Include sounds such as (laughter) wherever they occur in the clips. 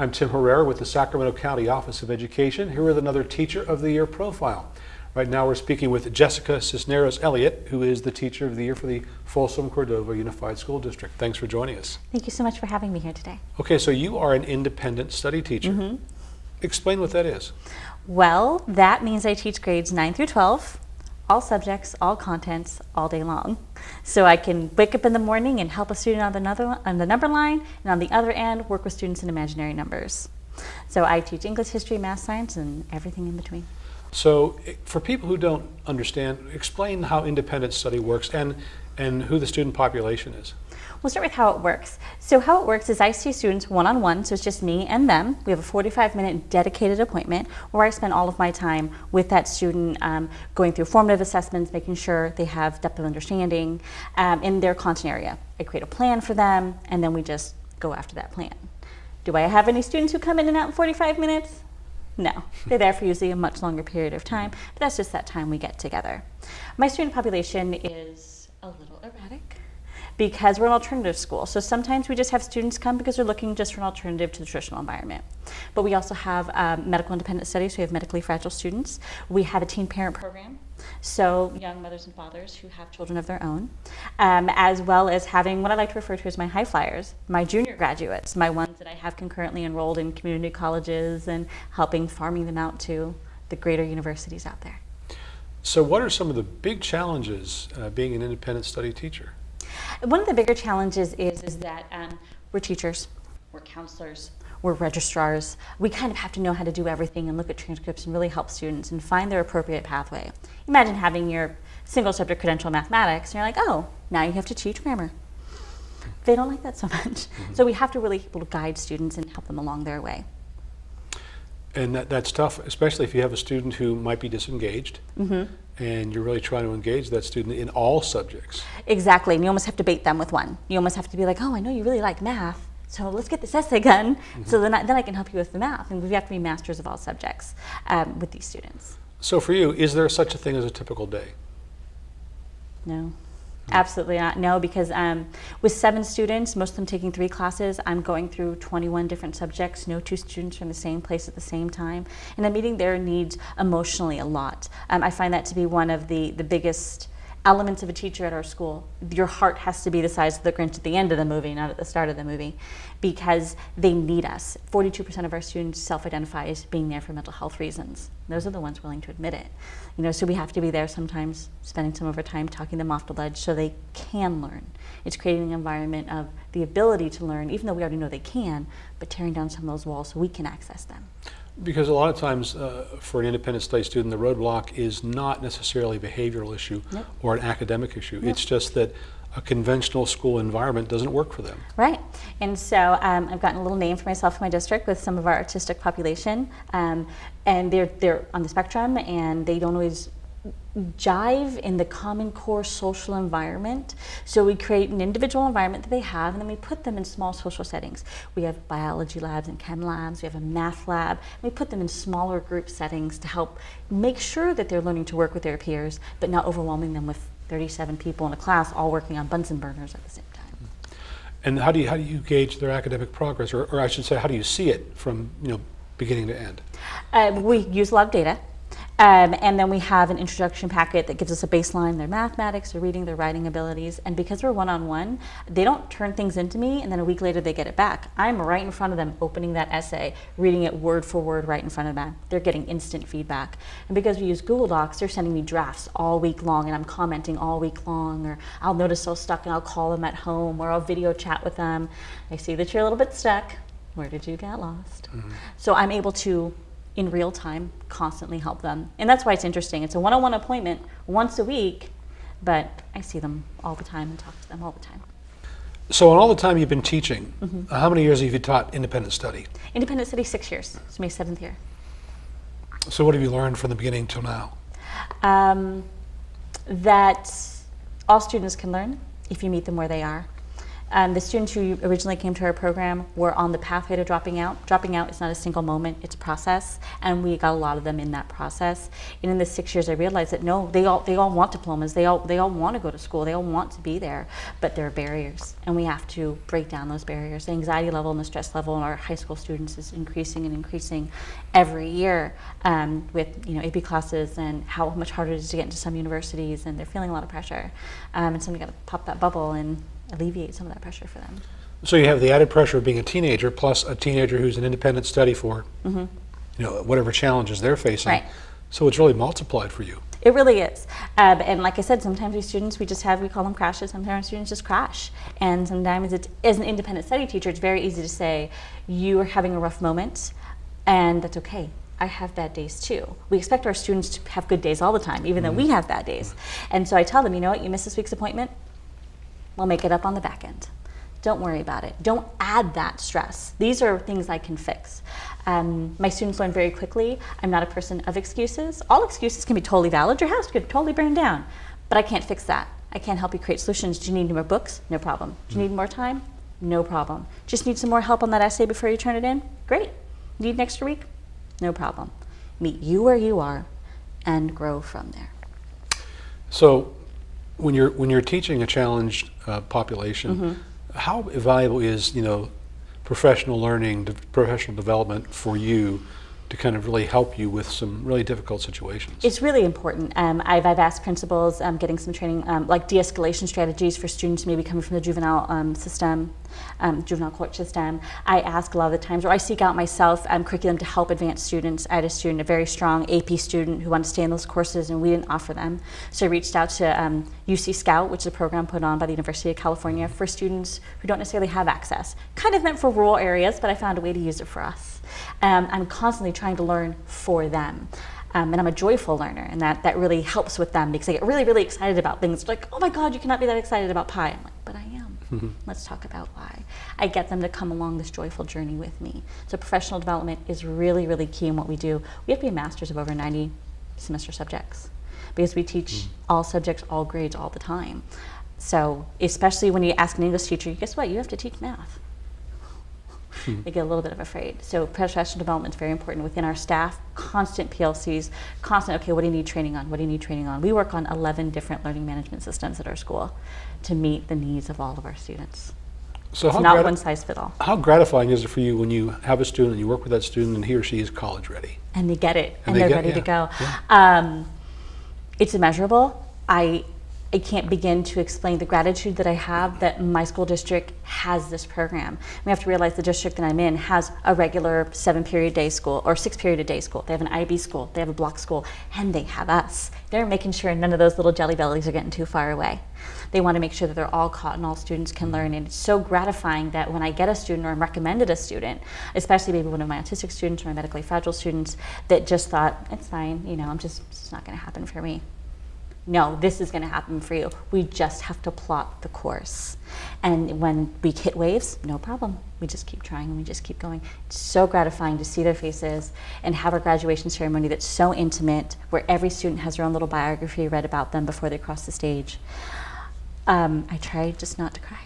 I'm Tim Herrera with the Sacramento County Office of Education, here with another Teacher of the Year profile. Right now we're speaking with Jessica Cisneros Elliott, who is the Teacher of the Year for the Folsom Cordova Unified School District. Thanks for joining us. Thank you so much for having me here today. Okay, so you are an independent study teacher. Mm-hmm. Explain what that is. Well, that means I teach grades 9 through 12, all subjects, all contents, all day long. So I can wake up in the morning and help a student on the, another, on the number line, and on the other end, work with students in imaginary numbers. So I teach English, history, math, science, and everything in between. So eh, for people who don't understand, explain how independent study works and, and who the student population is. We'll start with how it works. So how it works is I see students one-on-one, so it's just me and them. We have a 45-minute dedicated appointment where I spend all of my time with that student um, going through formative assessments, making sure they have depth of understanding um, in their content area. I create a plan for them, and then we just go after that plan. Do I have any students who come in and out in 45 minutes? No, they're there for usually a much longer period of time, but that's just that time we get together. My student population is because we're an alternative school. So sometimes we just have students come because they're looking just for an alternative to the traditional environment. But we also have um, medical independent studies, so we have medically fragile students. We have a teen parent program, so young mothers and fathers who have children of their own, um, as well as having what I like to refer to as my high flyers, my junior graduates, my ones that I have concurrently enrolled in community colleges and helping farming them out to the greater universities out there. So what are some of the big challenges uh, being an independent study teacher? One of the bigger challenges is, is that um, we're teachers, we're counselors, we're registrars. We kind of have to know how to do everything and look at transcripts and really help students and find their appropriate pathway. Imagine having your single subject credential in mathematics and you're like, oh, now you have to teach grammar. They don't like that so (laughs) much. So we have to really be able to guide students and help them along their way. And that, that's tough, especially if you have a student who might be disengaged and you're really trying to engage that student in all subjects. Exactly, and you almost have to bait them with one. You almost have to be like, oh, I know you really like math, so let's get this essay (laughs) done, so then I, then I can help you with the math. And we have to be masters of all subjects um, with these students. So for you, is there such a thing as a typical day? No, absolutely not. No, because um, with seven students, most of them taking three classes, I'm going through 21 different subjects. No two students are in the same place at the same time, and I'm meeting their needs emotionally a lot. Um, I find that to be one of the the biggest elements of a teacher at our school. Your heart has to be the size of the Grinch at the end of the movie, not at the start of the movie, because they need us. 42% of our students self-identify as being there for mental health reasons. Those are the ones willing to admit it. You know, so we have to be there sometimes, spending some of our time talking them off the ledge so they can learn. It's creating an environment of the ability to learn, even though we already know they can, but tearing down some of those walls so we can access them. Because a lot of times uh, for an independent study student, the roadblock is not necessarily a behavioral issue Nope. or an academic issue. It's just that a conventional school environment doesn't work for them. Right. And so um, I've gotten a little name for myself in my district with some of our autistic population. Um, and they're, they're on the spectrum and they don't always jive in the common core social environment. So we create an individual environment that they have and then we put them in small social settings. We have biology labs and chem labs, we have a math lab. We put them in smaller group settings to help make sure that they're learning to work with their peers, but not overwhelming them with 37 people in a class all working on Bunsen burners at the same time. And how do you, how do you gauge their academic progress? Or, or I should say, how do you see it from you know, beginning to end? Uh, we use a lot of data. Um, and then we have an introduction packet that gives us a baseline, their mathematics, their reading, their writing abilities. And because we're one-on-one, they don't turn things into me and then a week later they get it back. I'm right in front of them opening that essay, reading it word for word right in front of them. They're getting instant feedback. And because we use Google Docs, they're sending me drafts all week long and I'm commenting all week long or I'll notice they're stuck and I'll call them at home or I'll video chat with them. I see that you're a little bit stuck. Where did you get lost? So I'm able to in real time constantly help them. And that's why it's interesting. It's a one-on-one appointment once a week, but I see them all the time and talk to them all the time. So in all the time you've been teaching, Mm-hmm. uh, how many years have you taught independent study? Independent Study, six years. It's my seventh year. So what have you learned from the beginning till now? Um, that all students can learn if you meet them where they are. Um, the students who originally came to our program were on the pathway to dropping out. Dropping out is not a single moment, it's a process, and we got a lot of them in that process. And in the six years, I realized that no, they all, they all want diplomas, they all, they all want to go to school, they all want to be there, but there are barriers, and we have to break down those barriers. The anxiety level and the stress level in our high school students is increasing and increasing every year um, with you know AP classes and how much harder it is to get into some universities, and they're feeling a lot of pressure. Um, and so we got to pop that bubble and alleviate some of that pressure for them. So you have the added pressure of being a teenager, plus a teenager who's an independent study for, you know, whatever challenges they're facing. Right. So it's really multiplied for you. It really is. Um, and like I said, sometimes we students, we just have, we call them crashes. Sometimes students just crash. And sometimes it's, as an independent study teacher, it's very easy to say, you are having a rough moment, and that's okay. I have bad days too. We expect our students to have good days all the time, even though we have bad days. And so I tell them, you know what, you missed this week's appointment, we'll make it up on the back end. Don't worry about it. Don't add that stress. These are things I can fix. Um, my students learn very quickly. I'm not a person of excuses. All excuses can be totally valid. Your house could totally burn down, but I can't fix that. I can't help you create solutions. Do you need more books? No problem. Do you need more time? No problem. Just need some more help on that essay before you turn it in? Great. Need an extra week? No problem. Meet you where you are and grow from there. So when you're when you're teaching a challenged uh, population, Mm-hmm. how valuable is you know professional learning, de- professional development for you to kind of really help you with some really difficult situations? It's really important. Um, I've, I've asked principals, um, getting some training, um, like de-escalation strategies for students maybe coming from the juvenile um, system, um, juvenile court system. I ask a lot of the times, or I seek out myself um, curriculum to help advance students. I had a student, a very strong AP student who wanted to stay in those courses and we didn't offer them. So I reached out to um, UC Scout, which is a program put on by the University of California for students who don't necessarily have access. Kind of meant for rural areas, but I found a way to use it for us. Um, I'm constantly trying to learn for them. Um, and I'm a joyful learner, and that, that really helps with them because I get really, really excited about things. Like, oh my God, you cannot be that excited about pie. I'm like, I (laughs) am. Let's talk about why. I get them to come along this joyful journey with me. So professional development is really, really key in what we do. We have to be masters of over 90 semester subjects because we teach hmm. all subjects, all grades, all the time. So especially when you ask an English teacher, guess what? You have to teach math they get a little bit of afraid. So professional development is very important within our staff. Constant PLCs, constant. Okay, what do you need training on? What do you need training on? We work on 11 different learning management systems at our school to meet the needs of all of our students. So It's how, not one size fit all. how gratifying is it for you when you have a student and you work with that student and he or she is college ready? and they get it And and, they they're get- ready to yeah, go. Um, it's immeasurable. I I can't begin to explain the gratitude that I have that my school district has this program. We have to realize the district that I'm in has a regular seven period day school or six period a day school. They have an IB school, they have a block school, and they have us. They're making sure none of those little jelly bellies are getting too far away. They want to make sure that they're all caught and all students can learn. And it's so gratifying that when I get a student or I'm recommended a student, especially maybe one of my autistic students or my medically fragile students, that just thought, it's fine, you know, I'm just, it's not going to happen for me. No, this is going to happen for you. We just have to plot the course. And when we hit waves, no problem. We just keep trying and we just keep going. It's so gratifying to see their faces and have a graduation ceremony that's so intimate, where every student has their own little biography read about them before they cross the stage. Um, I try just not to cry.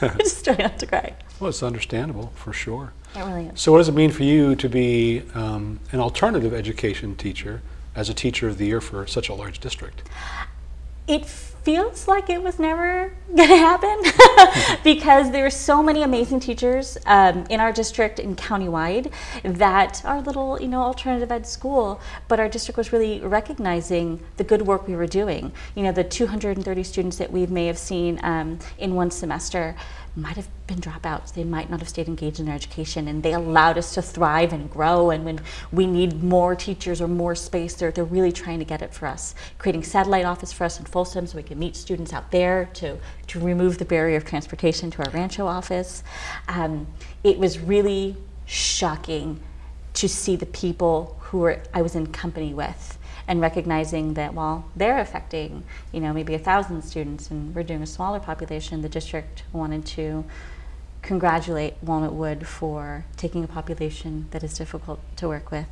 (laughs) I just try not to cry. Well, it's understandable for sure. It really is. So what does it mean for you to be um, an alternative education teacher as a teacher of the year for such a large district? It feels like it was never (laughs) going to happen (laughs) because there are so many amazing teachers um, in our district and countywide that our little, you know, alternative ed school, but our district was really recognizing the good work we were doing. You know, the 230 students that we may have seen um, in one semester might have been dropouts. They might not have stayed engaged in their education, and they allowed us to thrive and grow. And when we need more teachers or more space, they're, they're really trying to get it for us, creating satellite office for us in Folsom so we can meet students out there to, to remove the barrier of transportation to our Rancho office. Um, it was really shocking to see the people who were, I was in company with and recognizing that while they're affecting, you know, maybe a thousand students and we're doing a smaller population, the district wanted to congratulate Walnutwood for taking a population that is difficult to work with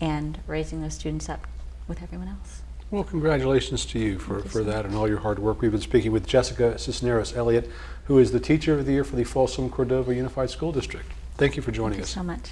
and raising those students up with everyone else. Well, congratulations to you for, for that and all your hard work. We've been speaking with Jessica Cisneros Elliott, who is the Teacher of the Year for the Folsom Cordova Unified School District. Thank you for joining Thank you us. so much.